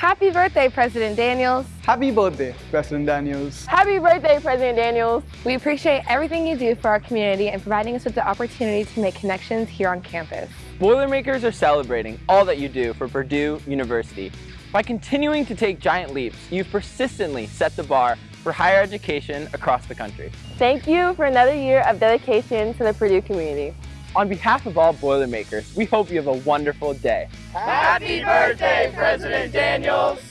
Happy birthday, President Daniels. Happy birthday, President Daniels. Happy birthday, President Daniels. We appreciate everything you do for our community and providing us with the opportunity to make connections here on campus. Boilermakers are celebrating all that you do for Purdue University. By continuing to take giant leaps, you've persistently set the bar for higher education across the country. Thank you for another year of dedication to the Purdue community. On behalf of all Boilermakers, we hope you have a wonderful day. Happy birthday, President Daniels!